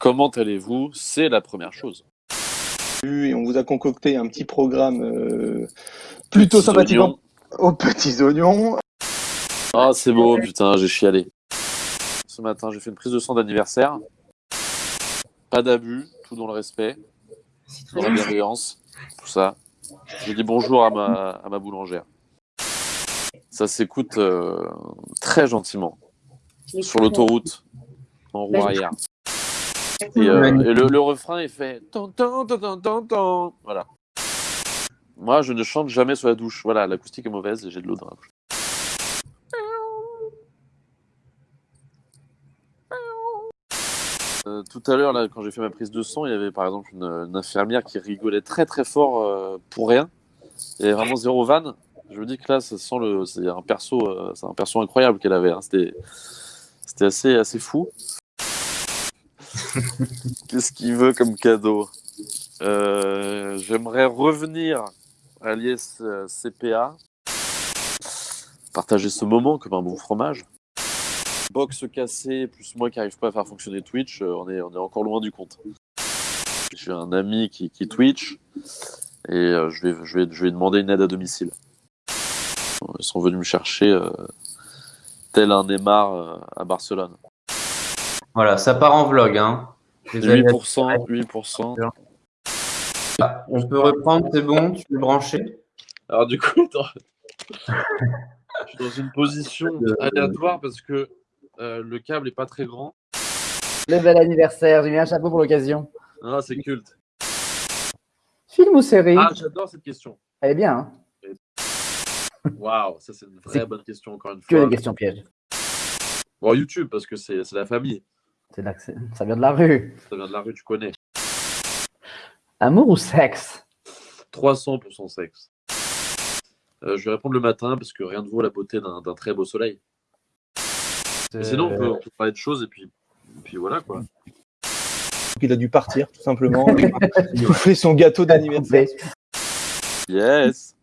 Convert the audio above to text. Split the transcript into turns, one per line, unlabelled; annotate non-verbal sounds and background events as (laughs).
Comment allez-vous? C'est la première chose.
Et on vous a concocté un petit programme euh, plutôt
Petits
sympathique
oignons. (laughs)
aux petits oignons.
Ah, c'est beau, putain, j'ai chialé. Ce matin, j'ai fait une prise de sang d'anniversaire. Pas d'abus, tout dans le respect, dans la bienveillance, tout ça. J'ai dit bonjour à ma, à ma boulangère. Ça s'écoute euh, très gentiment sur l'autoroute en roue arrière. Et, euh, et le, le refrain est fait tan, tan, tan. Voilà. Moi, je ne chante jamais sous la douche. Voilà, l'acoustique est mauvaise et j'ai de l'eau dans la bouche. Euh, tout à l'heure, là, quand j'ai fait ma prise de sang, il y avait par exemple une, une infirmière qui rigolait très très fort euh, pour rien. Il y avait vraiment zéro vanne. Je me dis que là, ça sent le, c'est un perso, c'est un perso incroyable qu'elle avait. hein. C'était, c'était assez assez fou. (laughs) Qu'est-ce qu'il veut comme cadeau? Euh, J'aimerais revenir à l'IS euh, CPA, partager ce moment comme un bon fromage. Box cassée, plus moi qui n'arrive pas à faire fonctionner Twitch, euh, on est, encore loin du compte. J'ai un ami qui, Twitch et je, vais, je, vais, demander une aide à domicile. Ils sont venus me chercher tel un Neymar à Barcelone.
Voilà, ça part en vlog. Hein. Désolé.
8%, 8%.
On peut reprendre, c'est bon, tu peux brancher.
Alors du coup, (laughs) je suis dans une position aléatoire parce que euh, le câble est pas très grand.
Le bel anniversaire, j'ai mis un chapeau pour l'occasion.
Ah, c'est culte.
Film ou série?
Ah, j'adore cette question.
Elle est bien, hein
Waouh, ça c'est une vraie bonne question encore une
que
fois.
des questions pièges.
Bon, YouTube parce que c'est la famille. (laughs)
Ça vient de la rue.
Ça vient de la rue, tu connais.
Amour ou sexe?
300% sexe. Euh, je vais répondre le matin parce que rien ne vaut la beauté d'un très beau soleil. Mais sinon, on peut, on peut parler de choses et puis, et puis voilà quoi.
Il a dû partir, tout simplement. Il (laughs) fait son gâteau d'anniversaire.
Yes.